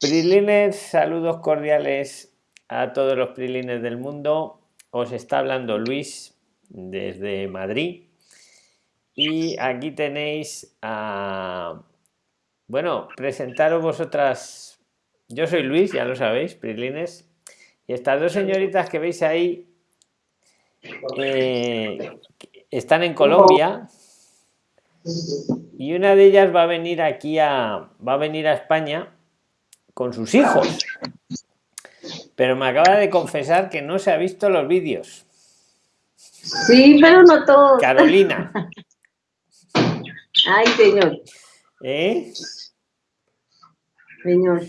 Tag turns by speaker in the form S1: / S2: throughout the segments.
S1: Prilines, saludos cordiales a todos los prilines del mundo. Os está hablando Luis desde Madrid. Y aquí tenéis a... Bueno, presentaros vosotras... Yo soy Luis, ya lo sabéis, Prilines. Y estas dos señoritas que veis ahí eh, están en Colombia y una de ellas va a venir aquí a va a venir a España con sus hijos. Pero me acaba de confesar que no se ha visto los vídeos.
S2: Sí pero no todo
S1: Carolina.
S2: Ay señor.
S1: ¿Eh?
S2: señor.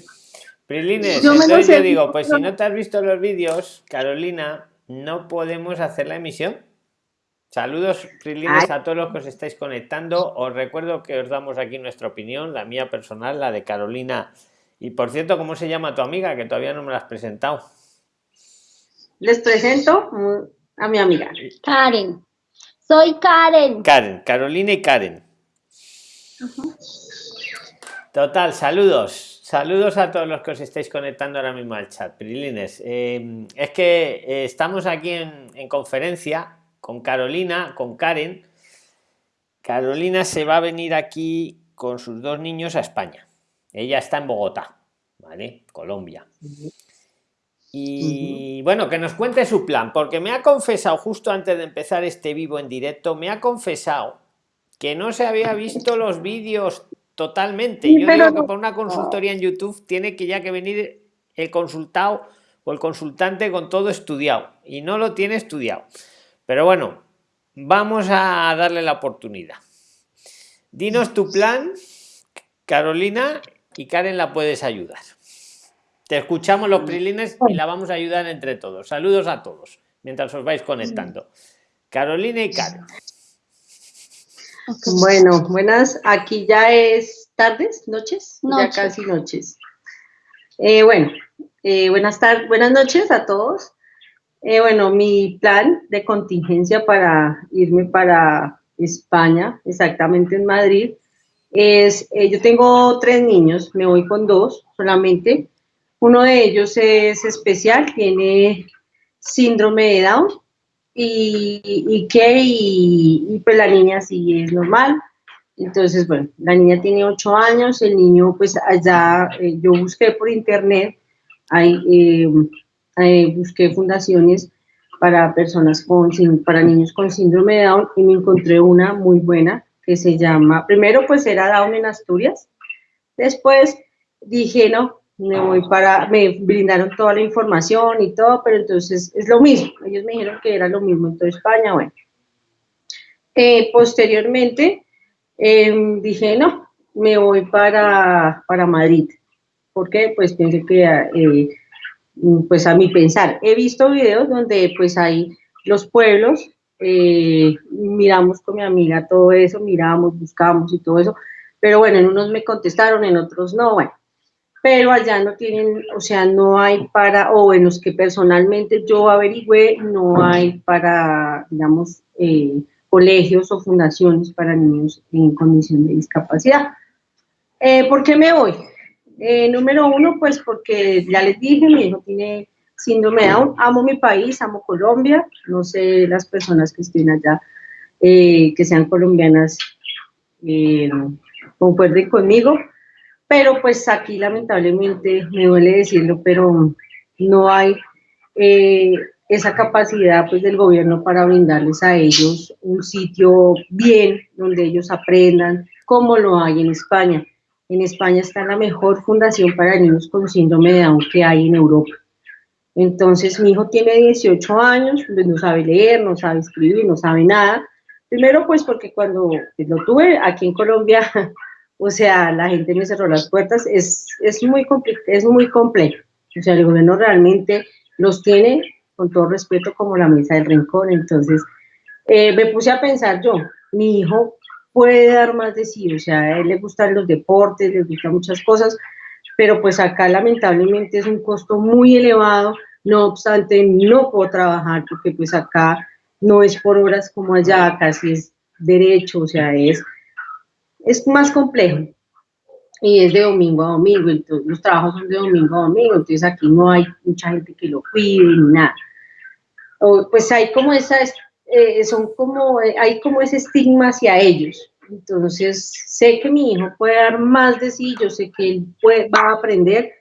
S1: Prilines, entonces yo digo pues si no te has visto los vídeos Carolina no podemos hacer la emisión Saludos, Prilines, a todos los que os estáis conectando. Os recuerdo que os damos aquí nuestra opinión, la mía personal, la de Carolina. Y por cierto, ¿cómo se llama tu amiga? Que todavía no me la has presentado.
S2: Les presento a mi amiga.
S3: Karen. Soy Karen.
S1: Karen, Carolina y Karen. Total, saludos. Saludos a todos los que os estáis conectando ahora mismo al chat. Prilines, eh, es que eh, estamos aquí en, en conferencia con Carolina, con Karen. Carolina se va a venir aquí con sus dos niños a España. Ella está en Bogotá, ¿vale? Colombia. Y bueno, que nos cuente su plan, porque me ha confesado justo antes de empezar este vivo en directo, me ha confesado que no se había visto los vídeos totalmente. Yo digo que por una consultoría en YouTube tiene que ya que venir el consultado o el consultante con todo estudiado y no lo tiene estudiado. Pero bueno, vamos a darle la oportunidad. Dinos tu plan, Carolina, y Karen la puedes ayudar. Te escuchamos los prilines y la vamos a ayudar entre todos. Saludos a todos mientras os vais conectando. Carolina y Karen.
S2: Bueno, buenas. Aquí ya es tardes, noches, ya casi noches. Eh, bueno, eh, buenas tardes, buenas noches a todos. Eh, bueno, mi plan de contingencia para irme para España, exactamente en Madrid, es, eh, yo tengo tres niños, me voy con dos solamente. Uno de ellos es especial, tiene síndrome de Down y, y que, y, pues la niña sí es normal. Entonces, bueno, la niña tiene ocho años, el niño pues allá, eh, yo busqué por internet, hay eh, busqué fundaciones para personas con, para niños con síndrome de Down y me encontré una muy buena que se llama, primero pues era Down en Asturias, después dije no, me voy para, me brindaron toda la información y todo, pero entonces es lo mismo, ellos me dijeron que era lo mismo en toda España, bueno. Eh, posteriormente em, dije no, me voy para, para Madrid, porque pues pensé que eh, pues a mi pensar. He visto videos donde pues hay los pueblos, eh, miramos con mi amiga todo eso, miramos, buscamos y todo eso, pero bueno, en unos me contestaron, en otros no, bueno, pero allá no tienen, o sea, no hay para, o en los que personalmente yo averigüé, no hay para, digamos, eh, colegios o fundaciones para niños en condición de discapacidad. Eh, ¿Por qué me voy? Eh, número uno, pues porque ya les dije, mi hijo tiene síndrome Down, amo mi país, amo Colombia, no sé las personas que estén allá, eh, que sean colombianas, eh, concuerden conmigo, pero pues aquí lamentablemente, me duele decirlo, pero no hay esa capacidad pues del gobierno para brindarles a ellos un sitio bien, donde ellos aprendan, como lo hay en España. En España está la mejor fundación para niños con síndrome de Down que hay en Europa. Entonces, mi hijo tiene 18 años, pues, no sabe leer, no sabe escribir, no sabe nada. Primero, pues porque cuando lo tuve aquí en Colombia, o sea, la gente me cerró las puertas, es, es, muy, es muy complejo. O sea, el gobierno realmente los tiene, con todo respeto, como la mesa del rincón. Entonces, eh, me puse a pensar yo, mi hijo puede dar más de sí, o sea, a él le gustan los deportes, le gustan muchas cosas, pero pues acá lamentablemente es un costo muy elevado, no obstante no puedo trabajar porque pues acá no es por horas como allá, casi es derecho, o sea, es, es más complejo. y es de domingo a domingo, entonces los trabajos son de domingo a domingo, entonces aquí no hay mucha gente que lo cuide ni nada. O, pues hay como esas, eh, son como, hay como ese estigma hacia ellos. Entonces sé que mi hijo puede dar más de sí, yo sé que él puede, va a aprender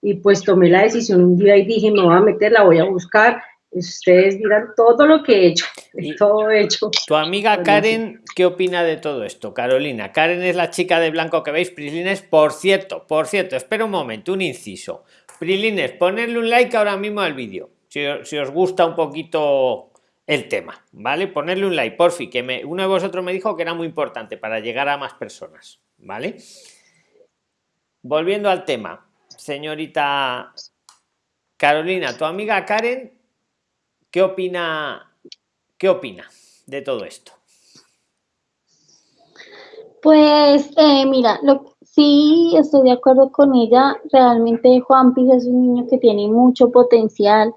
S2: y pues tomé la decisión un día y dije, me voy a meter, la voy a buscar ustedes dirán todo lo que he hecho, todo hecho.
S1: Tu amiga Karen, ¿qué opina de todo esto? Carolina, Karen es la chica de blanco que veis, Prilines, por cierto, por cierto, espera un momento, un inciso. Prilines, ponerle un like ahora mismo al vídeo, si, os gusta un poquito el tema, ¿vale? Ponerle un like, por fin, que me, uno de vosotros me dijo que era muy importante para llegar a más personas, ¿vale? Volviendo al tema, señorita Carolina, tu amiga Karen ¿Qué opina, qué opina de todo esto?
S3: Pues eh, mira, lo, sí estoy de acuerdo con ella. Realmente Juan Piz es un niño que tiene mucho potencial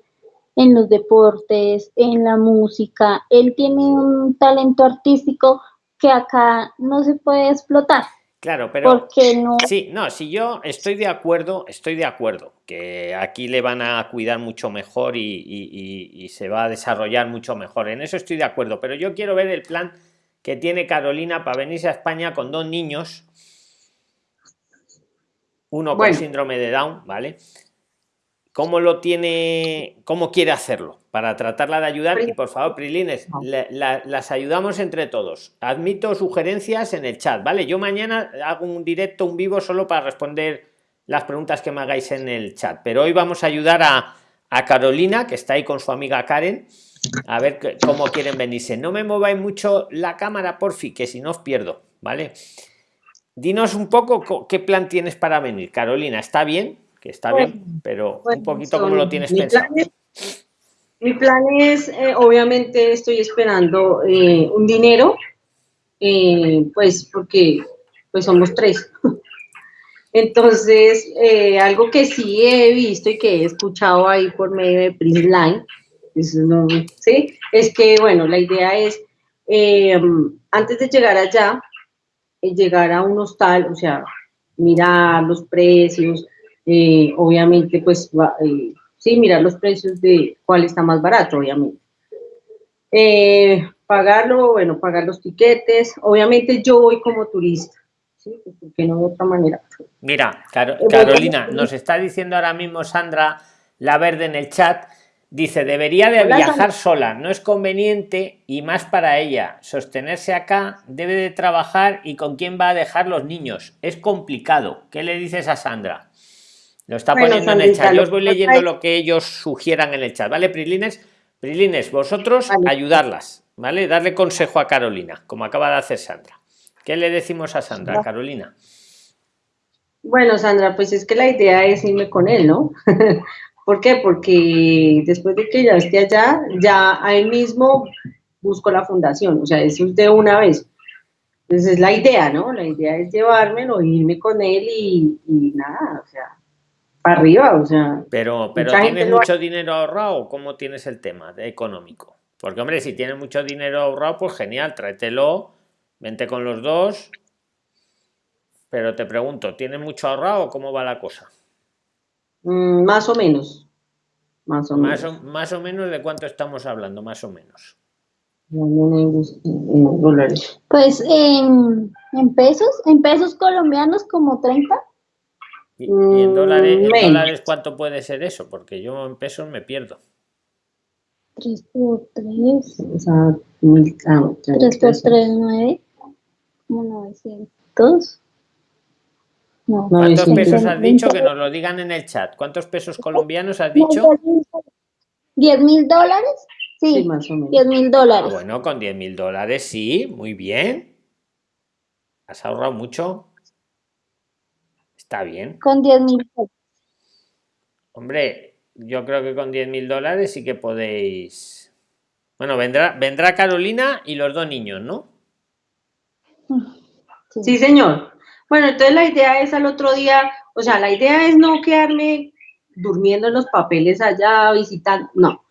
S3: en los deportes, en la música. Él tiene un talento artístico que acá no se puede explotar.
S1: Claro, pero no? sí, no, si yo estoy de acuerdo, estoy de acuerdo que aquí le van a cuidar mucho mejor y, se va a desarrollar mucho mejor. En eso estoy de acuerdo, pero yo quiero ver el plan que tiene Carolina para venirse a España con dos niños, uno con síndrome de Down, ¿vale? Cómo lo tiene, cómo quiere hacerlo para tratarla de ayudar y por favor, Prilines, las ayudamos entre todos. Admito sugerencias en el chat, ¿vale? Yo mañana hago un directo, un vivo solo para responder las preguntas que me hagáis en el chat, pero hoy vamos a ayudar a, a Carolina, que está ahí con su amiga Karen, a ver cómo quieren venirse. No me mováis mucho la cámara, por fin, que si no os pierdo, ¿vale? Dinos un poco qué plan tienes para venir, Carolina, ¿está bien? Que está bien, pero un poquito como lo tienes pensado.
S2: mi plan es, eh, obviamente estoy esperando eh, un dinero, eh, pues porque pues somos tres. Entonces, algo que sí he visto y que he escuchado ahí por medio de Prisline, ¿sí? es que, bueno, la idea es, antes de llegar allá, llegar a un hostal, o sea, mirar los precios, eh, obviamente, pues, eh, sí, mirar los precios de cuál está más barato, obviamente. Eh, pagarlo, bueno, pagar los tiquetes. Obviamente yo voy como turista, ¿sí? Pues, porque no de otra manera.
S1: Mira, Carolina, nos está diciendo ahora mismo Sandra La Verde en el chat, dice, debería de viajar sola, no es conveniente y más para ella. Sostenerse acá, debe de trabajar y con quién va a dejar los niños. Es complicado. ¿Qué le dices a Sandra? Lo está poniendo en el chat. Yo os voy leyendo lo que ellos sugieran en el chat, ¿vale? Prilines, Prilines, vosotros ayudarlas, ¿vale? Darle consejo a Carolina, como acaba de hacer Sandra. ¿Qué le decimos a Sandra, Carolina?
S2: Bueno, Sandra, pues es que la idea es irme con él, ¿no? ¿Por qué? Porque después de que ya esté allá, ya ahí mismo busco la fundación, o sea, eso es de una vez. Entonces es la idea, ¿no? La idea es llevármelo, irme con él y, y nada, o sea, arriba, o sea.
S1: Pero, pero ¿tienes mucho dinero ahorrado? ¿Cómo tienes el tema de económico? Porque, hombre, si tienes mucho dinero ahorrado, pues genial, tráetelo, vente con los dos. Pero te pregunto, ¿tienes mucho ahorrado o cómo va la cosa?
S2: Mm, más o menos. Más o
S1: más menos. O, más o menos de cuánto estamos hablando, más o menos.
S3: Pues en, en pesos, en pesos colombianos como 30.
S1: ¿Y, en, dólares, cuánto puede ser eso? Porque yo en pesos me pierdo.
S3: 3 por 3. O sea, 3 por 3, 9. 900.
S1: No, ¿Cuántos pesos has dicho? Que nos lo digan en el chat. ¿Cuántos pesos colombianos has dicho?
S3: 10 mil dólares. Sí, más o menos. 10 mil dólares.
S1: Ah, bueno, con 10 mil dólares sí, muy bien. ¿Has ahorrado mucho? Está bien.
S3: Con 10 mil
S1: Hombre, yo creo que con 10 mil dólares sí que podéis. Bueno, vendrá, vendrá Carolina y los dos niños, ¿no?
S2: Sí. señor. Bueno, entonces la idea es al otro día, o sea, la idea es no quedarme durmiendo en los papeles allá, visitando, no.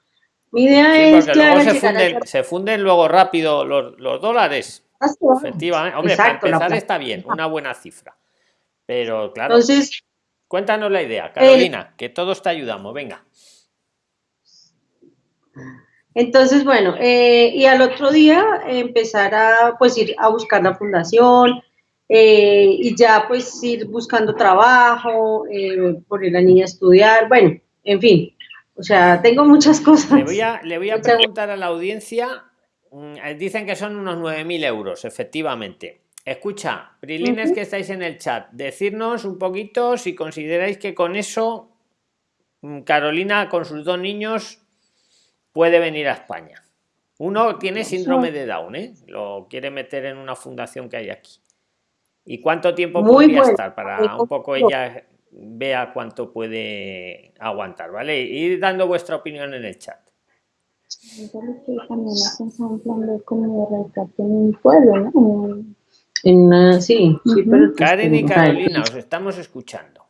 S2: Mi idea es
S1: que se, funden, luego rápido los, dólares. Efectivamente. Hombre, para empezar está bien, una buena cifra Pero claro. Entonces. Cuéntanos la idea, Carolina, que todos te ayudamos, venga.
S2: Entonces, bueno, eh, y al otro día empezar a pues ir a buscar la fundación eh, y ya pues ir buscando trabajo, eh, poner a la niña a estudiar, bueno, en fin, o sea, tengo muchas cosas.
S1: Le voy a, le voy a preguntar a la audiencia, mm, dicen que son unos 9.000 euros, efectivamente. Escucha, Prilines que estáis en el chat, decirnos un poquito si consideráis que con eso mm, Carolina con sus dos niños puede venir a España. Uno tiene síndrome de Down, ¿eh? lo quiere meter en una fundación que hay aquí. ¿Y cuánto tiempo podría estar para un poco ella vea cuánto puede aguantar, ¿vale? Ir dando vuestra opinión en el chat.
S2: En, sí, sí
S1: Karen y Carolina, os estamos escuchando.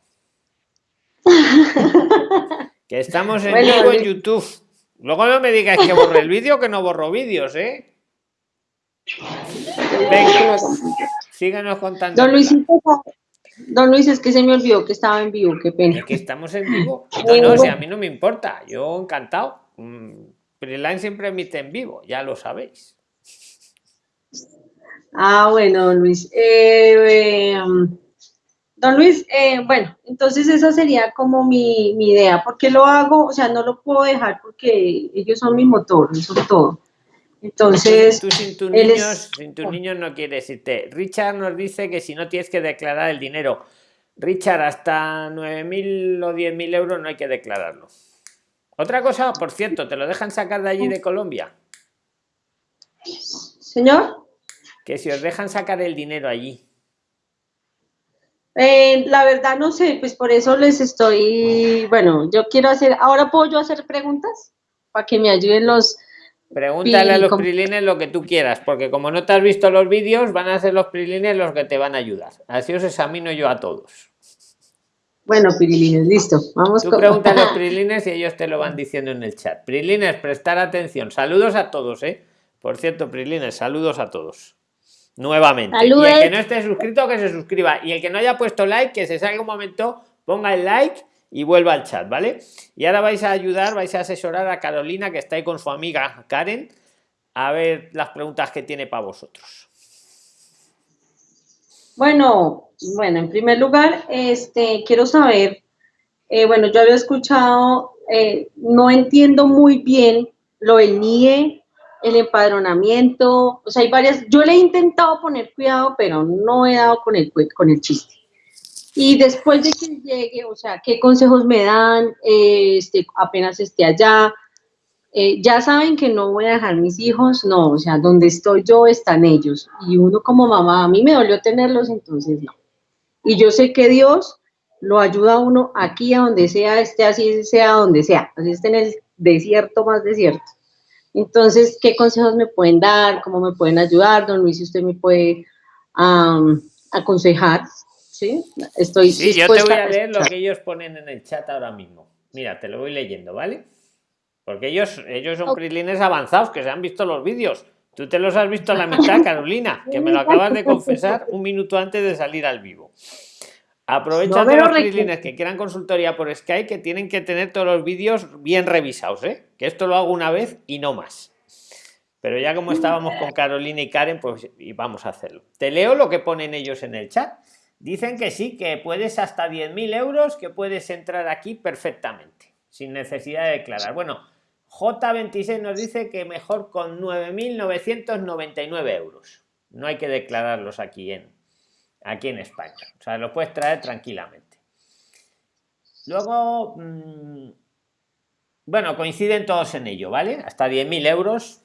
S1: que estamos en vivo en YouTube. Luego no me digáis que borre el vídeo, que no borro vídeos, ¿eh? Venga, síganos contando.
S2: Don Luis, Don Luis, es que se me olvidó que estaba en vivo, qué pena.
S1: Es que estamos en vivo. No, no, a mí no me importa, yo encantado. Preline mm, siempre emite en vivo, ya lo sabéis.
S2: Ah, bueno, don Luis. Eh, em, don Luis, eh, bueno, entonces esa sería como mi, mi, idea. ¿Por qué lo hago? O sea, no lo puedo dejar porque ellos son mi motor, son todo. Entonces,
S1: tú sin tus niños, sin tus niños no quiere decirte. Richard nos dice que si no tienes que declarar el dinero, Richard, hasta 9.000 o 10.000 euros no hay que declararlo. Otra cosa, por cierto, ¿te lo dejan sacar de allí de Colombia?
S2: Señor.
S1: Que si os dejan sacar el dinero allí.
S2: Eh, la verdad no sé, pues por eso les estoy, bueno, yo quiero hacer, ahora puedo yo hacer preguntas para que me ayuden los,
S1: Pregúntale a los prilines lo que tú quieras, porque como no te has visto los vídeos, van a ser los prilines los que te van a ayudar. Así os examino yo a todos.
S2: Bueno, prilines, listo. Vamos
S1: tú pregunta a los prilines y ellos te lo van diciendo en el chat. Prilines, prestar atención. Saludos a todos, ¿eh? Por cierto, prilines, saludos a todos. Nuevamente. Y el que no esté suscrito, que se suscriba. Y el que no haya puesto like, que se salga un momento, ponga el like y vuelva al chat, ¿vale? Y ahora vais a ayudar, vais a asesorar a Carolina, que está ahí con su amiga Karen, a ver las preguntas que tiene para vosotros.
S2: Bueno, bueno, en primer lugar, este, quiero saber, eh, bueno, yo había escuchado, eh, no entiendo muy bien lo del NIE, el empadronamiento, o sea, hay varias, yo le he intentado poner cuidado, pero no he dado con el, con el chiste. Y después de que llegue, o sea, ¿qué consejos me dan? este, apenas esté allá. Eh, ya saben que no voy a dejar mis hijos, no, o sea, donde estoy yo están ellos. Y uno como mamá, a mí me dolió tenerlos, entonces no. Y yo sé que Dios lo ayuda a uno aquí, a donde sea, esté así, sea donde sea, así esté en el desierto más desierto. Entonces, ¿qué consejos me pueden dar? ¿Cómo me pueden ayudar? Don Luis, si usted me puede aconsejar. Sí, estoy
S1: sí, yo te voy a leer lo que ellos ponen en el chat ahora mismo. Mira, te lo voy leyendo, ¿vale? Porque ellos, ellos son prilines avanzados que se han visto los vídeos. Tú te los has visto a la mitad, Carolina, que me lo acabas de confesar un minuto antes de salir al vivo. Aprovecha los prilines que quieran consultoría por Skype que tienen que tener todos los vídeos bien revisados, ¿eh? Que esto lo hago una vez y no más. Pero ya como estábamos con Carolina y Karen, pues vamos a hacerlo. Te leo lo que ponen ellos en el chat. Dicen que sí, que puedes hasta 10.000 euros, que puedes entrar aquí perfectamente, sin necesidad de declarar. Bueno, J26 nos dice que mejor con 9.999 euros. No hay que declararlos aquí en, aquí en España. O sea, lo puedes traer tranquilamente. Luego, mm, bueno, coinciden todos en ello, ¿vale? Hasta 10.000 euros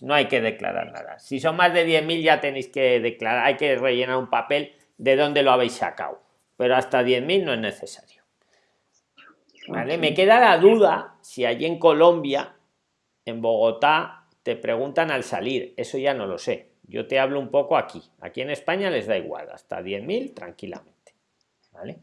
S1: no hay que declarar nada. Si son más de 10.000 ya tenéis que declarar, hay que rellenar un papel de dónde lo habéis sacado. Pero hasta 10.000 no es necesario. ¿Vale? Me queda la duda si allí en Colombia, en Bogotá, te preguntan al salir. Eso ya no lo sé. Yo te hablo un poco aquí. Aquí en España les da igual, hasta 10.000 tranquilamente. ¿Vale?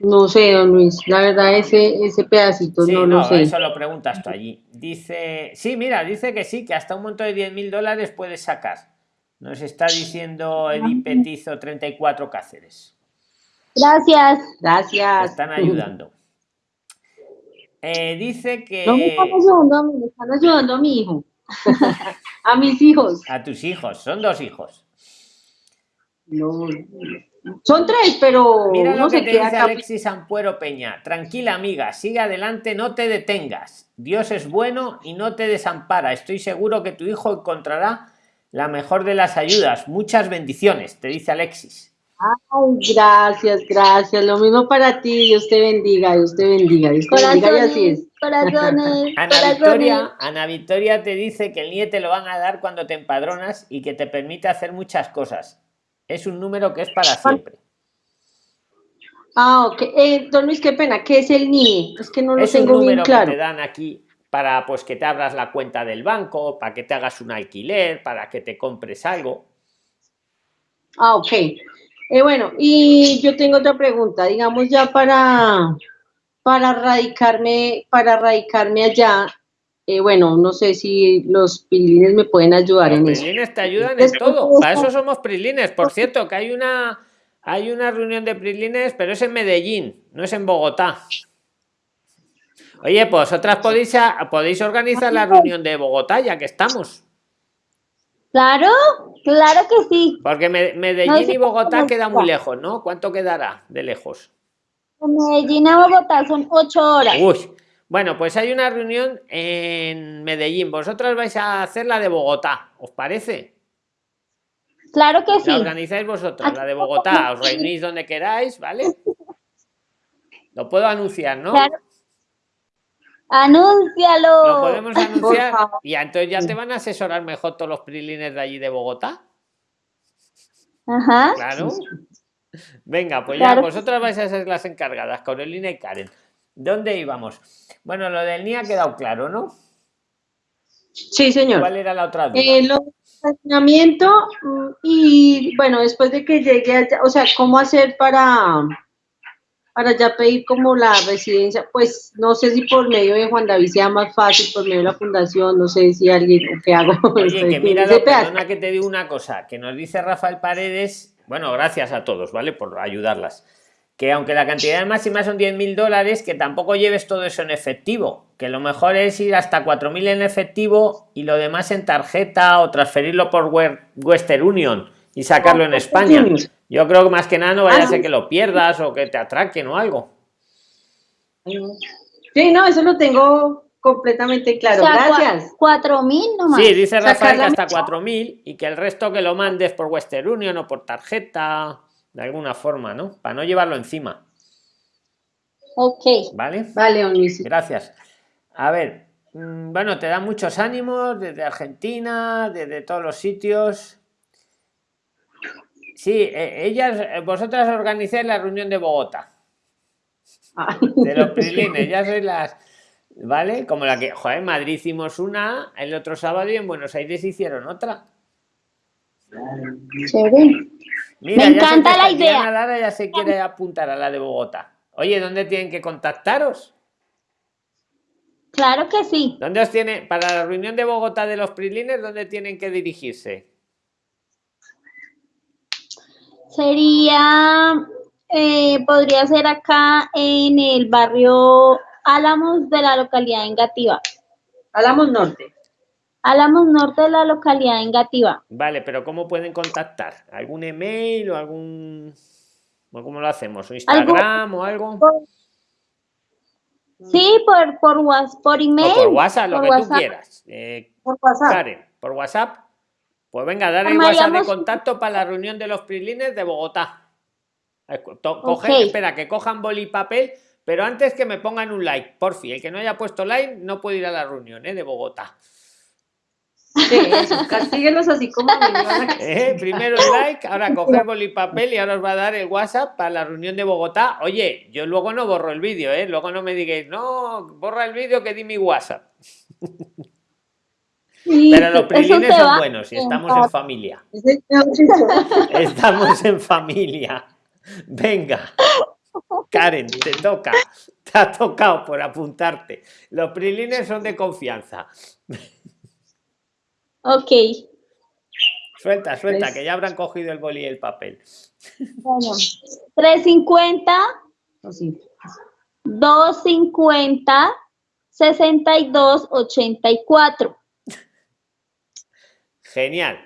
S2: No sé, don Luis, la verdad ese, ese pedacito no lo sé.
S1: Eso lo preguntas tú allí. Dice, sí, mira, dice que sí, que hasta un monto de 10.000 dólares puedes sacar Nos está diciendo Edith Petizo 34 Cáceres.
S3: Gracias.
S2: Gracias.
S1: están ayudando. Eh, dice que.
S2: No me están ayudando, me están ayudando a mi hijo. a mis hijos.
S1: A tus hijos, son dos hijos.
S2: No, son tres, pero.
S1: Mira lo que te dice Alexis Ampuero Peña. Tranquila, amiga, sigue adelante, no te detengas. Dios es bueno y no te desampara. Estoy seguro que tu hijo encontrará la mejor de las ayudas. Muchas bendiciones, te dice Alexis.
S2: Ay, gracias, gracias. Lo mismo para ti. Dios te bendiga, Dios te bendiga. Dios te bendiga y así es.
S3: Corazones,
S1: Ana, Victoria, Ana Victoria te dice que el NIE te lo van a dar cuando te empadronas y que te permite hacer muchas cosas. Es un número que es para siempre.
S2: Ah, ok. Eh, don Luis, qué pena. ¿Qué es el NIE? Es que no lo
S1: es
S2: tengo un número claro.
S1: Que te dan aquí para pues que te abras la cuenta del banco, para que te hagas un alquiler, para que te compres algo.
S2: Ah, ok. Eh, bueno, y yo tengo otra pregunta, digamos ya para, para radicarme, para radicarme allá, eh, bueno, no sé si los prilines me pueden ayudar en eso.
S1: Prilines te ayudan en todo, para eso somos prilines. Por cierto, que hay una, hay una reunión de prilines, pero es en Medellín, no es en Bogotá. Oye, pues otras podéis, podéis organizar la reunión de Bogotá, ya que estamos.
S3: Claro, claro que sí.
S1: Porque Medellín y Bogotá queda muy lejos, ¿no? ¿Cuánto quedará de lejos?
S3: Medellín a Bogotá son ocho horas.
S1: Uy. Bueno, pues hay una reunión en Medellín. Vosotros vais a hacer la de Bogotá, ¿os parece?
S3: Claro que sí.
S1: La organizáis vosotros, la de Bogotá. Os reunís donde queráis, ¿vale? Lo puedo anunciar, ¿no? Claro.
S3: Anúncialo.
S1: Lo podemos anunciar. Y entonces ya te van a asesorar mejor todos los prilines de allí de Bogotá.
S3: Ajá.
S1: Claro. Venga, pues ya vosotras vais a ser las encargadas, Carolina y Karen. ¿Dónde íbamos? Bueno, lo del NIA ha quedado claro, ¿no?
S2: Sí, señor.
S1: ¿Cuál era la otra duda?
S2: Eh, lo mm, y bueno, después de que llegue allá, o sea, ¿cómo hacer para para ya pedir como la residencia, pues no sé si por medio de Juan David sea más fácil, por medio de la fundación, no sé si alguien, ¿qué hago?
S1: Oye, que mira, perdona que te digo una cosa, que nos dice Rafael Paredes, bueno, gracias a todos, ¿vale? Por ayudarlas. Que aunque la cantidad máxima son 10 mil dólares, que tampoco lleves todo eso en efectivo, que lo mejor es ir hasta 4.000 en efectivo y lo demás en tarjeta o transferirlo por Western Union y sacarlo en España. Yo creo que más que nada no vaya a ser ah. que lo pierdas o que te atraquen o algo.
S2: Sí, no, eso lo tengo completamente claro. Gracias.
S3: Cuatro mil nomás.
S1: Sí, dice Rafael que hasta cuatro mil y que el resto que lo mandes por Western Union o por tarjeta, de alguna forma, ¿no? Para no llevarlo encima.
S3: Ok.
S1: ¿Vale?
S2: Vale,
S1: Gracias. A ver, mm, bueno, te da muchos ánimos desde Argentina, desde todos los sitios. Sí, e, ellas, eh, vosotras organizáis la reunión de Bogotá. Ah. De los prilines, ya sois las. ¿Vale? Como la que, joder, en Madrid hicimos una, el otro sábado y en Buenos Aires hicieron otra.
S3: Me encanta la idea.
S1: Lara ya se quiere apuntar a la de Bogotá. Oye, ¿dónde tienen que contactaros?
S3: Claro que sí.
S1: ¿Dónde os tiene, para la reunión de Bogotá de los prilines, dónde tienen que dirigirse?
S3: Sería, eh, podría ser acá en el barrio Álamos de la localidad Engativa.
S2: Álamos Norte.
S3: Álamos Norte de la localidad Engativa.
S1: Vale, pero ¿cómo pueden contactar? ¿Algún email o algún... ¿Cómo lo hacemos? Instagram o algo?
S3: Sí, por, por, por email.
S1: por WhatsApp, lo que tú quieras. Eh, por WhatsApp. Karen, por WhatsApp. Pues venga, dar el WhatsApp de contacto para la reunión de los prilines de Bogotá. Espera, que cojan boli y papel, pero antes que me pongan un like, por fin. El que no haya puesto like no puede ir a la reunión ¿eh? de Bogotá.
S2: Sí, castíguenos así como
S1: ¿Eh? Primero el like, ahora coger boli y papel y ahora os va a dar el WhatsApp para la reunión de Bogotá. Oye, yo luego no borro el vídeo, ¿eh? Luego no me digáis, no, borra el vídeo que di mi WhatsApp. Pero los prilines son buenos y estamos en familia. Estamos en familia. Venga. Karen, te toca. Te ha tocado por apuntarte. Los prilines son de confianza.
S3: Ok.
S1: Suelta, suelta, que ya habrán cogido el boli y el papel.
S3: Bueno, 350, 250, 62, 84.
S1: Genial.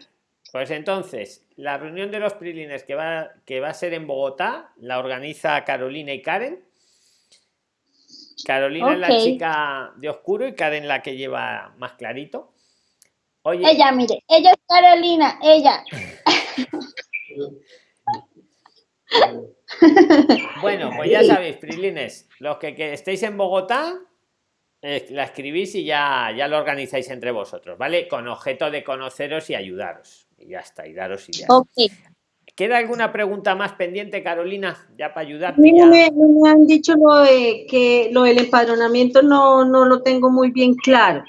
S1: Pues entonces, la reunión de los prilines que va, que va a ser en Bogotá la organiza Carolina y Karen. Carolina es la chica de oscuro y Karen la que lleva más clarito.
S3: Oye. Ella, mire, ella es Carolina, ella.
S1: Bueno, pues ya sabéis, Prilines, los que, estéis en Bogotá, la escribís y ya, ya lo organizáis entre vosotros, ¿vale? Con objeto de conoceros y ayudaros. Y ya está, y daros ideas. ¿Queda alguna pregunta más pendiente, Carolina? Ya para ayudarte.
S2: Me, me, han dicho lo de que lo del empadronamiento no, no lo tengo muy bien claro.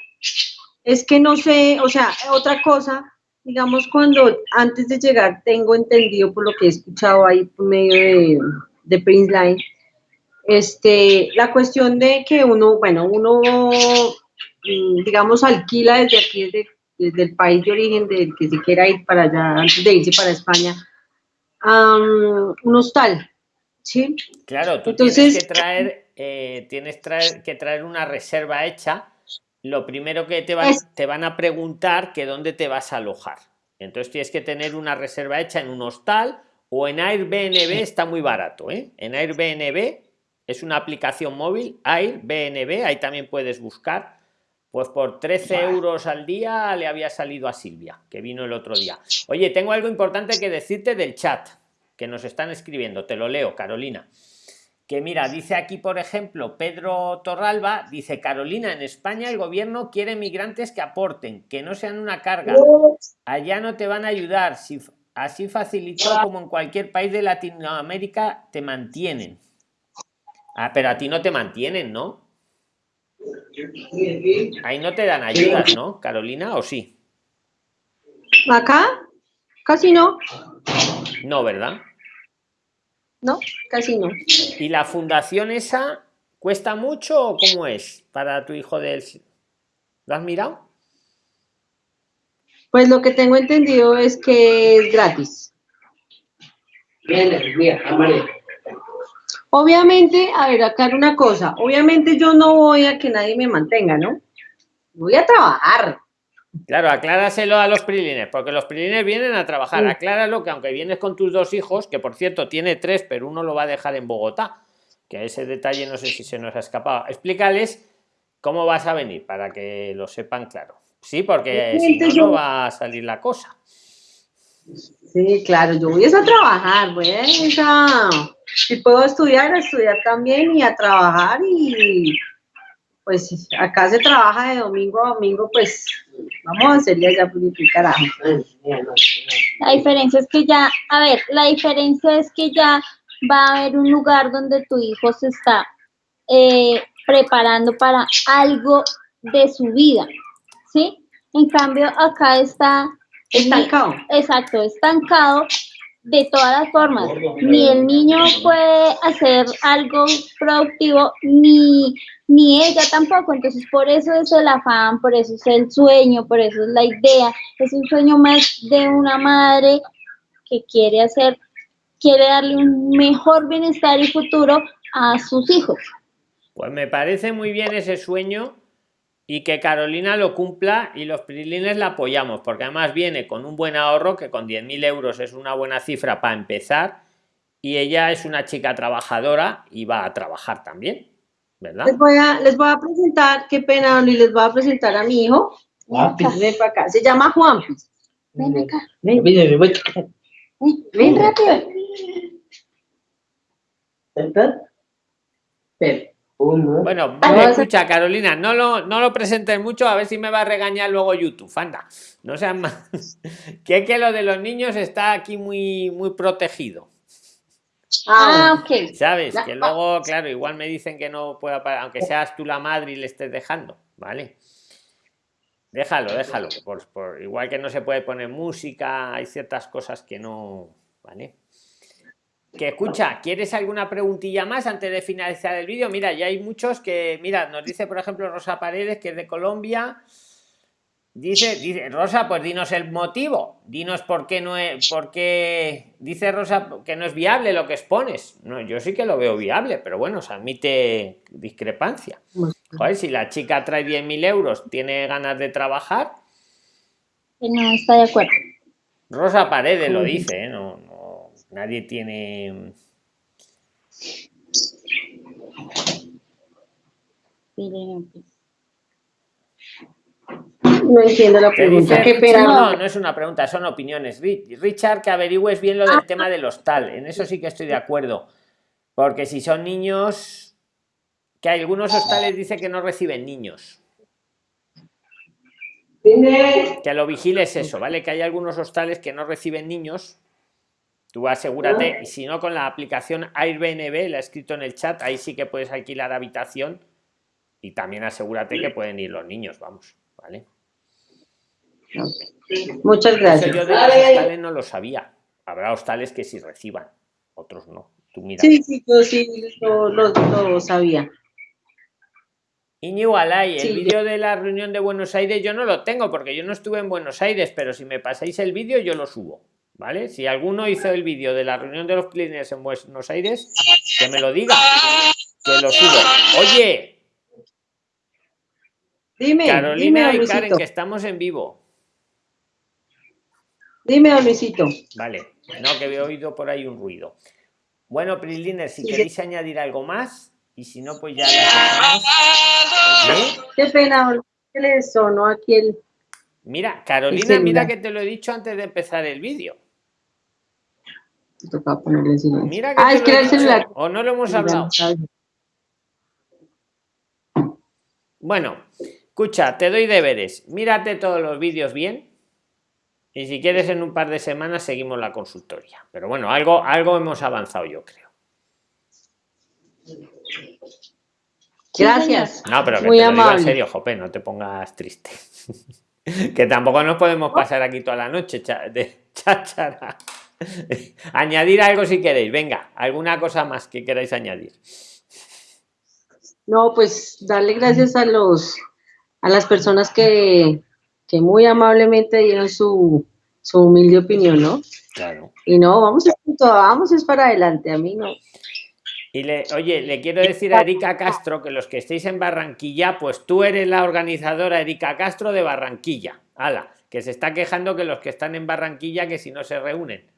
S2: Es que no sé, o sea, otra cosa, digamos, cuando antes de llegar tengo entendido por lo que he escuchado ahí por medio de, de Prince Line, este, la cuestión de que uno, bueno, uno, mm, digamos, alquila desde aquí, desde desde el país de origen del que se quiera ir para allá, antes de irse para España, un hostal, ¿sí?
S1: Claro, tú tienes que traer, eh, tienes traer, que traer una reserva hecha. Lo primero que te van, te van a preguntar que dónde te vas a alojar. Entonces tienes que tener una reserva hecha en un hostal o en Airbnb está muy barato, ¿eh? En Airbnb es una aplicación móvil, Airbnb, ahí también puedes buscar pues por 13 euros al día le había salido a Silvia, que vino el otro día. Oye, tengo algo importante que decirte del chat, que nos están escribiendo. Te lo leo, Carolina. Que mira, dice aquí, por ejemplo, Pedro Torralba, dice, Carolina, en España el gobierno quiere migrantes que aporten, que no sean una carga. Allá no te van a ayudar. Si, así facilitó como en cualquier país de Latinoamérica te mantienen. Ah, pero a ti no te mantienen, ¿no? Ahí no te dan ayudas, ¿no, Carolina? ¿O sí?
S2: ¿Acá? Casi no.
S1: No, ¿verdad?
S2: No, casi no.
S1: ¿Y la fundación esa cuesta mucho o cómo es para tu hijo del... ¿Lo has mirado?
S2: Pues lo que tengo entendido es que es gratis. Bien, mira, Obviamente, a ver, acá una cosa, obviamente yo no voy a que nadie me mantenga, ¿no? Voy a trabajar.
S1: Claro, acláraselo a los prilines, porque los prilines vienen a trabajar. Acláralo que aunque vienes con tus dos hijos, que por cierto tiene tres, pero uno lo va a dejar en Bogotá, que ese detalle no sé si se nos ha escapado. Explícales cómo vas a venir para que lo sepan claro. Sí, porque si no, no va a salir la cosa.
S2: Sí, claro, yo voy a trabajar, voy a si puedo estudiar, estudiar también y a trabajar y pues acá se trabaja de domingo a domingo, pues vamos a hacerle ya carajo.
S3: La diferencia es que ya, a ver, la diferencia es que ya va a haber un lugar donde tu hijo se está eh, preparando para algo de su vida, ¿sí? En cambio, acá está
S2: Estancado.
S3: Exacto, estancado de todas las formas. Ni el niño puede hacer algo productivo, ni, ni ella tampoco. Entonces, por eso es el afán, por eso es el sueño, por eso es la idea. Es un sueño más de una madre que quiere hacer, quiere darle un mejor bienestar y futuro a sus hijos.
S1: Pues me parece muy bien ese sueño y que Carolina lo cumpla y los prilines la apoyamos, porque además viene con un buen ahorro, que con 10.000 euros es una buena cifra para empezar, y ella es una chica trabajadora y va a trabajar también, ¿verdad?
S2: Les voy a, les voy a presentar, qué pena, y les voy a presentar a mi hijo. Ven para acá, se llama Juan.
S3: Ven acá. Ven, ven, ven, ven rápido.
S1: Ven. Bueno, vale, escucha, Carolina, no lo, no lo presentes mucho, a ver si me va a regañar luego YouTube. Anda, no sean más. que es que lo de los niños está aquí muy, muy protegido.
S3: Ah, ok.
S1: ¿Sabes? Que luego, claro, igual me dicen que no pueda parar, aunque seas tú la madre y le estés dejando, ¿vale? Déjalo, déjalo. Por, por, igual que no se puede poner música, hay ciertas cosas que no, ¿vale? Que escucha, ¿quieres alguna preguntilla más antes de finalizar el vídeo? Mira, ya hay muchos que, mira, nos dice por ejemplo Rosa Paredes, que es de Colombia. Dice, dice Rosa, pues dinos el motivo, dinos por qué no es, por qué dice Rosa que no es viable lo que expones. No, yo sí que lo veo viable, pero bueno, se admite discrepancia. Joder, si la chica trae 10.000 euros, tiene ganas de trabajar.
S3: No está de acuerdo.
S1: Rosa Paredes lo dice, ¿eh? no, no, nadie tiene.
S2: No entiendo la pregunta.
S1: no, no es una pregunta, son opiniones. Richard, que averigües bien lo del tema del hostal. En eso sí que estoy de acuerdo. Porque si son niños, que algunos hostales dice que no reciben niños. Que lo vigiles eso, ¿vale? Que hay algunos hostales que no reciben niños. Tú asegúrate, y si no, con la aplicación Airbnb, la he escrito en el chat, ahí sí que puedes alquilar habitación. Y también asegúrate que pueden ir los niños, vamos, ¿vale?
S2: Muchas gracias.
S1: yo de los hostales no lo sabía. Habrá hostales que sí reciban, otros no. Tú mira.
S2: Sí, sí, yo sí lo, lo, sabía.
S1: Iñigo Alay, el vídeo de la reunión de Buenos Aires yo no lo tengo porque yo no estuve en Buenos Aires, pero si me pasáis el vídeo yo lo subo, ¿vale? Si alguno hizo el vídeo de la reunión de los clientes en Buenos Aires, que me lo diga, que lo subo. Oye,
S2: dime,
S1: Carolina y Karen, que estamos en vivo.
S2: Dime, Luisito.
S1: Vale, no, que he oído por ahí un ruido. Bueno, Prisliner, si queréis añadir algo más, y si no, pues ya
S2: Qué pena, ¿qué le sonó aquí el...
S1: Mira, Carolina, mira que te lo he dicho antes de empezar el vídeo. Mira que
S2: ah, es que el celular.
S1: O no lo hemos hablado. Bueno, escucha, te doy deberes. Mírate todos los vídeos bien y si quieres, en un par de semanas seguimos la consultoría. Pero bueno, algo, algo hemos avanzado, yo creo.
S2: Gracias.
S1: No, pero que Muy te lo digo en serio, Jope, no te pongas triste. que tampoco nos podemos pasar aquí toda la noche de cháchara. Añadir algo si queréis. Venga, alguna cosa más que queráis añadir.
S2: No, pues darle gracias a los a las personas que, que muy amablemente dieron su, su humilde opinión, ¿no?
S1: Claro.
S2: Y no, vamos, vamos es para adelante, a mí no.
S1: Y le, oye, le quiero decir a Erika Castro que los que estéis en Barranquilla, pues tú eres la organizadora Erika Castro de Barranquilla. Ala, que se está quejando que los que están en Barranquilla que si no se reúnen.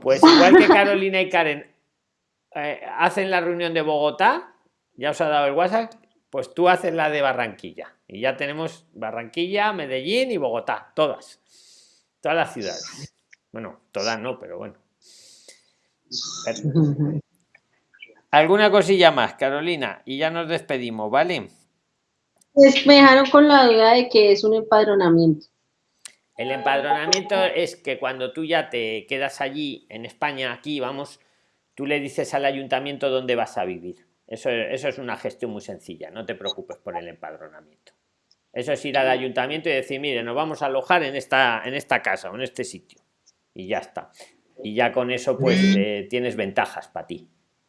S1: Pues igual que Carolina y Karen eh, hacen la reunión de Bogotá, ya os ha dado el WhatsApp, pues tú haces la de Barranquilla. Y ya tenemos Barranquilla, Medellín y Bogotá, todas. Todas las ciudades. Bueno, todas no, pero bueno. ¿Alguna cosilla más, Carolina? Y ya nos despedimos, ¿vale?
S2: Pues me dejaron con la duda de que es un empadronamiento.
S1: El empadronamiento es que cuando tú ya te quedas allí, en España, aquí, vamos, tú le dices al ayuntamiento dónde vas a vivir. Eso, eso es una gestión muy sencilla, no te preocupes por el empadronamiento. Eso es ir al ayuntamiento y decir, mire, nos vamos a alojar en esta, en esta casa o en este sitio. Y ya está. Y ya con eso, pues, eh, tienes ventajas para ti.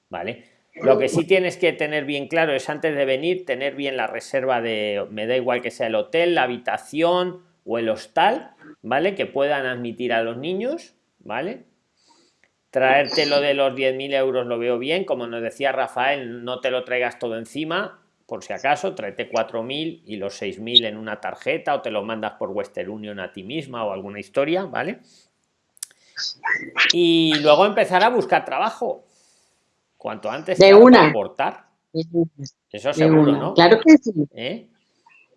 S1: ¿Vale? Lo que sí tienes que tener bien claro es antes de venir, tener bien la reserva de, me da igual que sea el hotel, la habitación o el hostal, ¿vale? Que puedan admitir a los niños, ¿vale? Traerte lo de los 10.000 euros lo veo bien, como nos decía Rafael, no te lo traigas todo encima, por si acaso, tráete 4.000 y los 6.000 en una tarjeta o te lo mandas por Western Union a ti misma o alguna historia, ¿vale? Y luego empezar a buscar trabajo. Cuanto antes
S2: de una.
S1: aportar. Eso seguro, ¿no?
S2: Claro que sí. ¿Eh?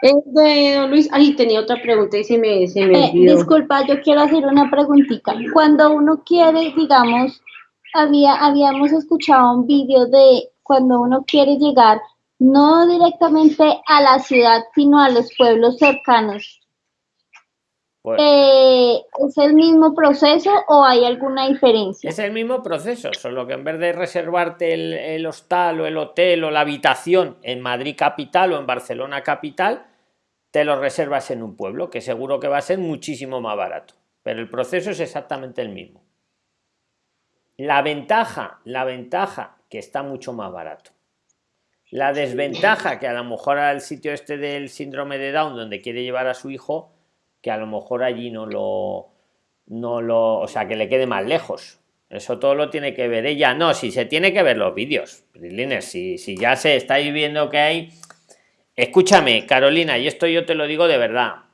S2: De Luis, ay, tenía otra pregunta y se me, se me
S3: eh, disculpa, yo quiero hacer una preguntita. Cuando uno quiere, digamos, había, habíamos escuchado un vídeo de cuando uno quiere llegar no directamente a la ciudad, sino a los pueblos cercanos. Eh, ¿Es el mismo proceso o hay alguna diferencia?
S1: Es el mismo proceso, solo que en vez de reservarte el, el, hostal o el hotel o la habitación en Madrid capital o en Barcelona capital, te lo reservas en un pueblo, que seguro que va a ser muchísimo más barato. Pero el proceso es exactamente el mismo. La ventaja, la ventaja que está mucho más barato. La desventaja que a lo mejor al sitio este del síndrome de Down, donde quiere llevar a su hijo, que a lo mejor allí no lo, no lo, o sea, que le quede más lejos. Eso todo lo tiene que ver ella. No, si se tiene que ver los vídeos, si, si ya se está viendo que hay. Escúchame, Carolina, y esto yo te lo digo de verdad.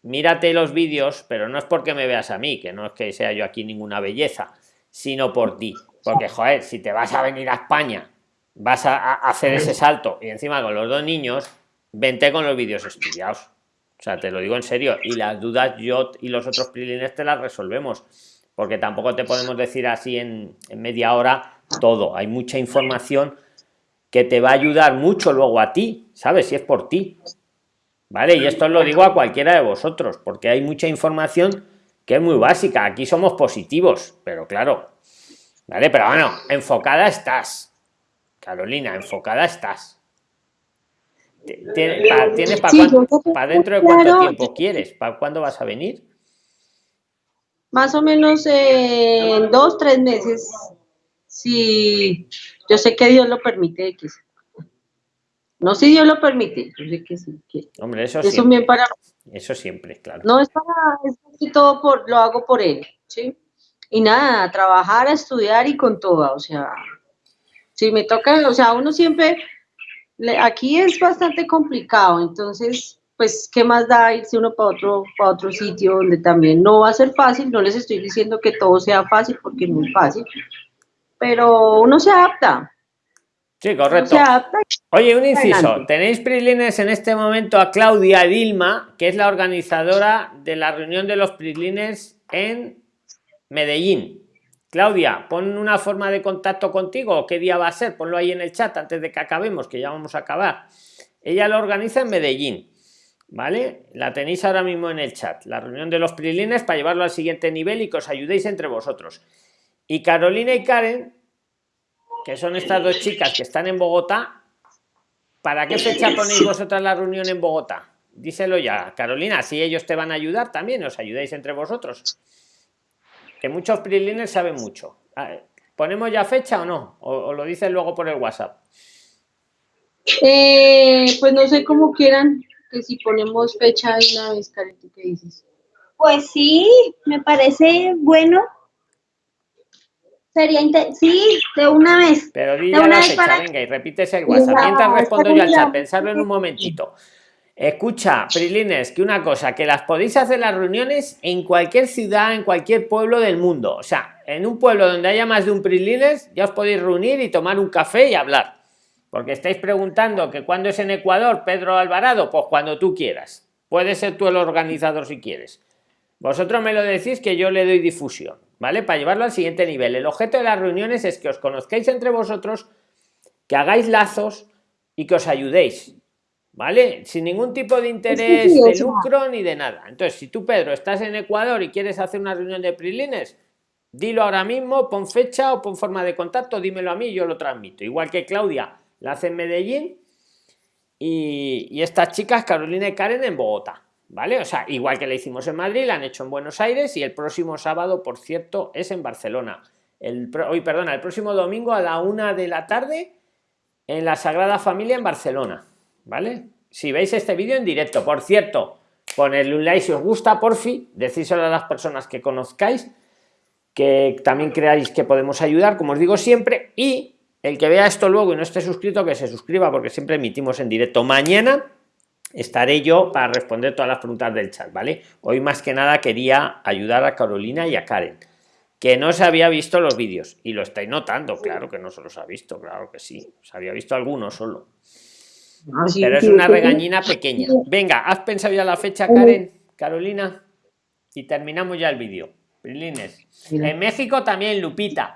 S1: Mírate los vídeos, pero no es porque me veas a mí, que no es que sea yo aquí ninguna belleza, sino por ti. Porque, joder, si te vas a venir a España, vas a, hacer ese salto y encima con los dos niños, vente con los vídeos estudiados. O sea, te lo digo en serio. Y las dudas yo y los otros prilines te las resolvemos. Porque tampoco te podemos decir así en, media hora todo. Hay mucha información que te va a ayudar mucho luego a ti, ¿sabes? Si es por ti. ¿Vale? Y esto lo digo a cualquiera de vosotros, porque hay mucha información que es muy básica. Aquí somos positivos, pero claro. ¿Vale? Pero bueno, enfocada estás. Carolina, enfocada estás. ¿Tienes para, dentro de cuánto tiempo quieres? ¿Para cuándo vas a venir?
S2: Más o menos en dos, tres meses. Si yo sé que Dios lo permite. no si Dios lo permite, yo sé que sí.
S1: Hombre, eso, siempre. para... Eso siempre, claro.
S2: No es para, es todo por, lo hago por él, ¿sí? Y nada, trabajar, estudiar y con todo, o sea, si me toca, o sea, uno siempre aquí es bastante complicado, entonces, pues, ¿qué más da irse uno para otro, para otro sitio donde también no va a ser fácil? No les estoy diciendo que todo sea fácil porque es muy fácil, pero uno se adapta.
S1: Sí, correcto. Oye, un inciso. Tenéis prilines en este momento a Claudia Dilma, que es la organizadora de la reunión de los prilines en Medellín. Claudia, pon una forma de contacto contigo, qué día va a ser, ponlo ahí en el chat antes de que acabemos, que ya vamos a acabar. Ella lo organiza en Medellín, ¿vale? La tenéis ahora mismo en el chat, la reunión de los prilines para llevarlo al siguiente nivel y que os ayudéis entre vosotros. Y Carolina y Karen, que son estas dos chicas que están en Bogotá, ¿para qué fecha ponéis vosotras la reunión en Bogotá? Díselo ya, Carolina, si ellos te van a ayudar también, os ayudáis entre vosotros que muchos prilines saben mucho. ¿Ponemos ya fecha o no? ¿O, lo dicen luego por el WhatsApp?
S2: Eh, pues no sé cómo quieran, que si ponemos fecha de una vez, Karen, ¿tú qué dices?
S3: Pues sí, me parece bueno. Sería sí, de una vez.
S1: Pero di la fecha, venga, y repítese el WhatsApp. Mientras respondo yo al chat, pensarlo en un momentito. Escucha, Prilines, que una cosa, que las podéis hacer las reuniones en cualquier ciudad, en cualquier pueblo del mundo. O sea, en un pueblo donde haya más de un Prilines, ya os podéis reunir y tomar un café y hablar. Porque estáis preguntando que cuando es en Ecuador, Pedro Alvarado, pues cuando tú quieras. Puedes ser tú el organizador si quieres. Vosotros me lo decís que yo le doy difusión, ¿vale? Para llevarlo al siguiente nivel. El objeto de las reuniones es que os conozcáis entre vosotros, que hagáis lazos y que os ayudéis ¿vale? Sin ningún tipo de interés de lucro ni de nada. Entonces, si tú, Pedro, estás en Ecuador y quieres hacer una reunión de prilines, dilo ahora mismo, pon fecha o pon forma de contacto, dímelo a mí y yo lo transmito. Igual que Claudia la hace en Medellín y, estas chicas, Carolina y Karen, en Bogotá. ¿Vale? O sea, igual que la hicimos en Madrid, la han hecho en Buenos Aires y el próximo sábado, por cierto, es en Barcelona. El, hoy, perdona, el próximo domingo a la una de la tarde en la Sagrada Familia en Barcelona. ¿Vale? Si veis este vídeo en directo, por cierto, ponerle un like si os gusta, por fin, decíselo a las personas que conozcáis, que también creáis que podemos ayudar, como os digo siempre, y el que vea esto luego y no esté suscrito, que se suscriba, porque siempre emitimos en directo. Mañana estaré yo para responder todas las preguntas del chat, ¿vale? Hoy más que nada quería ayudar a Carolina y a Karen, que no se había visto los vídeos, y lo estáis notando, claro que no se los ha visto, claro que sí, se había visto algunos solo. Pero es una regañina pequeña. Venga, ¿has pensado ya la fecha, Karen, Carolina? Y terminamos ya el vídeo. En México también, Lupita.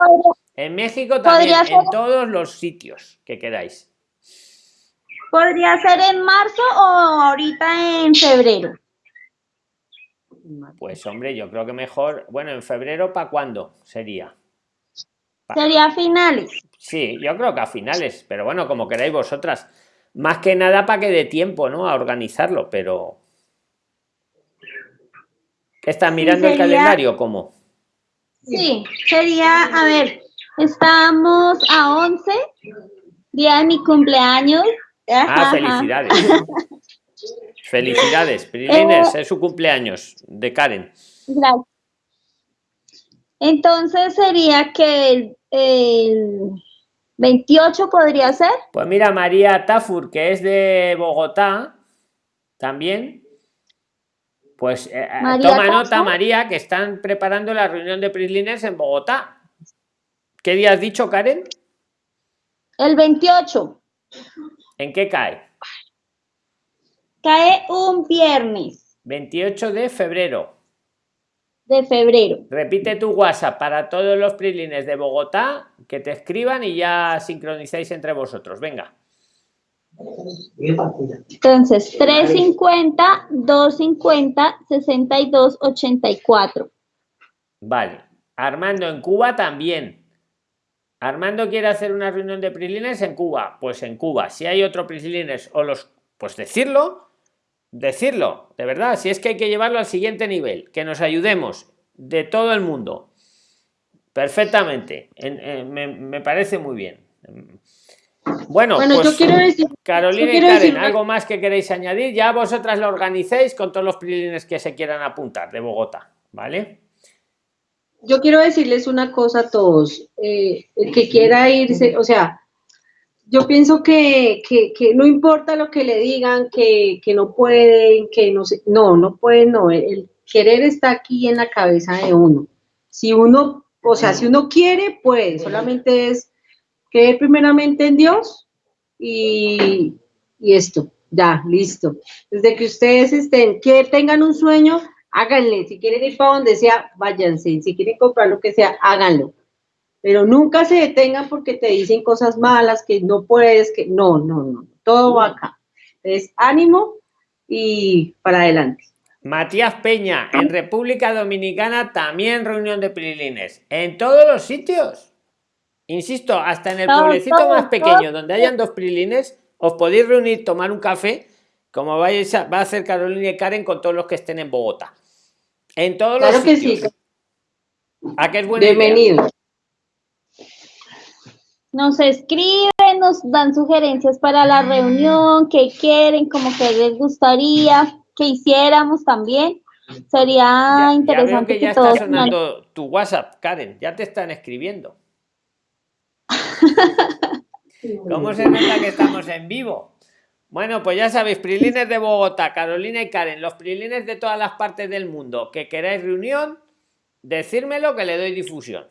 S1: En México también, en todos los sitios que queráis.
S3: ¿Podría ser en marzo o ahorita en febrero?
S1: Pues hombre, yo creo que mejor, bueno, en febrero, ¿para cuándo sería?
S3: Sería a finales.
S1: Sí, yo creo que a finales, pero bueno, como queráis vosotras más que nada para que dé tiempo, ¿no? A organizarlo, pero... ¿Estás mirando el calendario cómo?
S3: Sí, sería, a ver, estamos a 11 Día de mi cumpleaños.
S1: Ah, felicidades. felicidades, Prilines, eh, es su cumpleaños de Karen. Gracias.
S3: Entonces sería que el, 28 podría ser.
S1: Pues mira, María Tafur, que es de Bogotá, también. Pues eh, eh, toma nota, María, que están preparando la reunión de Prislines en Bogotá. ¿Qué día has dicho, Karen?
S3: El 28.
S1: ¿En qué cae?
S3: Cae un viernes.
S1: 28 de febrero.
S3: De febrero.
S1: Repite tu WhatsApp para todos los prilines de Bogotá que te escriban y ya sincronizáis entre vosotros. Venga.
S3: Entonces, 350, 250, 62, 84.
S1: Vale. Armando en Cuba también. Armando quiere hacer una reunión de prislines en Cuba. Pues en Cuba. Si hay otro prislines o los. Pues decirlo. Decirlo. De verdad. Si es que hay que llevarlo al siguiente nivel. Que nos ayudemos. De todo el mundo. Perfectamente. me, parece muy bien. Bueno, pues, yo quiero decir, Carolina y Karen, ¿algo más que queréis añadir? Ya vosotras lo organicéis con todos los prislines que se quieran apuntar de Bogotá. ¿Vale?
S2: yo quiero decirles una cosa a todos, eh, el que quiera irse, o sea, yo pienso que, no importa lo que le digan, que, no pueden, que no sé, no, no pueden, no, el querer está aquí en la cabeza de uno. Si uno, o sea, si uno quiere, puede, solamente es creer primeramente en Dios y, y esto, ya, listo. Desde que ustedes estén, que tengan un sueño, háganle, si quieren ir para donde sea, váyanse, si quieren comprar lo que sea, háganlo. Pero nunca se detengan porque te dicen cosas malas, que no puedes, que no, no, no, todo va acá. Entonces, ánimo y para adelante.
S1: Matías Peña, en República Dominicana también reunión de prilines, en todos los sitios. Insisto, hasta en el pueblecito más pequeño, donde hayan dos prilines, os podéis reunir, tomar un café, como vais a, va a hacer Carolina y Karen con todos los que estén en Bogotá. En todos claro los que sí. ¿A qué es buena Bienvenido.
S3: Nos escriben, nos dan sugerencias para la reunión, que quieren, como que les gustaría que hiciéramos también. Sería interesante.
S1: que, ya está sonando tu WhatsApp, Karen, ya te están escribiendo. ¿Cómo se nota que estamos en vivo? Bueno, pues ya sabéis, Prilines de Bogotá, Carolina y Karen, los Prilines de todas las partes del mundo que queráis reunión, decírmelo que le doy difusión.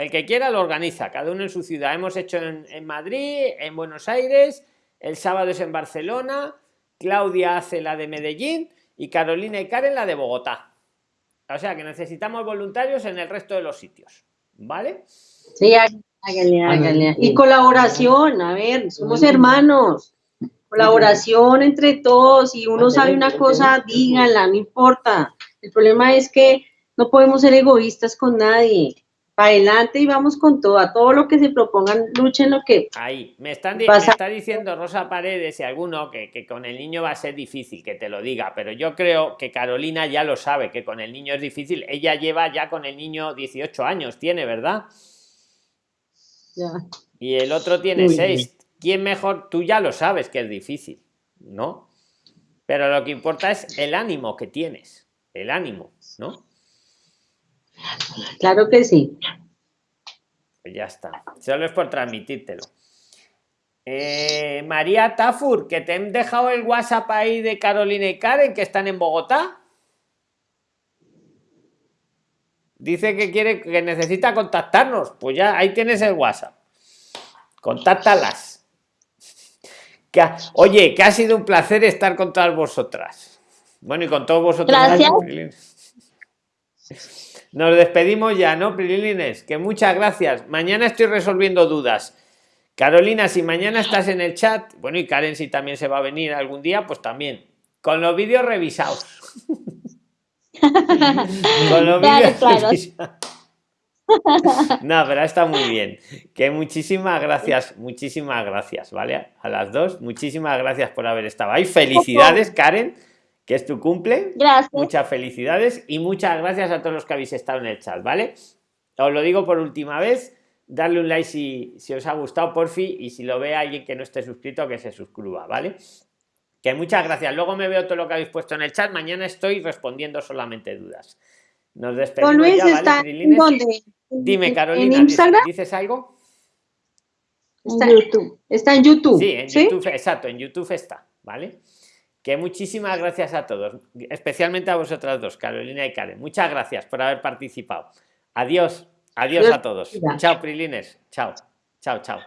S1: El que quiera lo organiza, cada uno en su ciudad. Hemos hecho en, en Madrid, en Buenos Aires, el sábado es en Barcelona, Claudia hace la de Medellín y Carolina y Karen la de Bogotá. O sea que necesitamos voluntarios en el resto de los sitios. ¿Vale?
S2: Sí, háganle, háganle. Y colaboración, a ver, somos hermanos colaboración entre todos, y uno sabe una cosa, díganla, no importa. El problema es que no podemos ser egoístas con nadie. Para adelante y vamos con todo, a todo lo que se propongan, luchen lo que...
S1: Ahí, me, están me está diciendo Rosa Paredes y alguno que, que con el niño va a ser difícil, que te lo diga, pero yo creo que Carolina ya lo sabe, que con el niño es difícil. Ella lleva ya con el niño 18 años, tiene, ¿verdad? Ya. Y el otro tiene 6 ¿Quién mejor? Tú ya lo sabes que es difícil, ¿no? Pero lo que importa es el ánimo que tienes, el ánimo, ¿no?
S2: Claro que sí.
S1: Pues ya está. Solo es por transmitírtelo. Eh, María Tafur, que te han dejado el WhatsApp ahí de Carolina y Karen, que están en Bogotá. Dice que quiere, que necesita contactarnos. Pues ya, ahí tienes el WhatsApp. Contáctalas oye, que ha sido un placer estar con todas vosotras. Bueno, y con todos vosotros. Nos despedimos ya, ¿no, Prilines? Que muchas gracias. Mañana estoy resolviendo dudas. Carolina, si mañana estás en el chat, bueno, y Karen, si también se va a venir algún día, pues también. Con los vídeos revisados. con los vídeos revisados. No, pero está muy bien. Que muchísimas gracias, muchísimas gracias, ¿vale? A las dos, muchísimas gracias por haber estado ahí. Felicidades, Karen, que es tu cumple.
S3: Gracias.
S1: Muchas felicidades y muchas gracias a todos los que habéis estado en el chat, ¿vale? Os lo digo por última vez. darle un like si, si os ha gustado, por fin, y si lo ve alguien que no esté suscrito, que se suscriba, ¿vale? Que muchas gracias. Luego me veo todo lo que habéis puesto en el chat. Mañana estoy respondiendo solamente dudas. Nos despedimos ya, ¿vale, Dime, Carolina, ¿dices algo?
S2: Está en YouTube. Está en YouTube.
S1: Sí, en YouTube, exacto, en YouTube está, ¿vale? Que muchísimas gracias a todos, especialmente a vosotras dos, Carolina y Karen. Muchas gracias por haber participado. Adiós, adiós a todos. Chao, Prilines. Chao, chao, chao.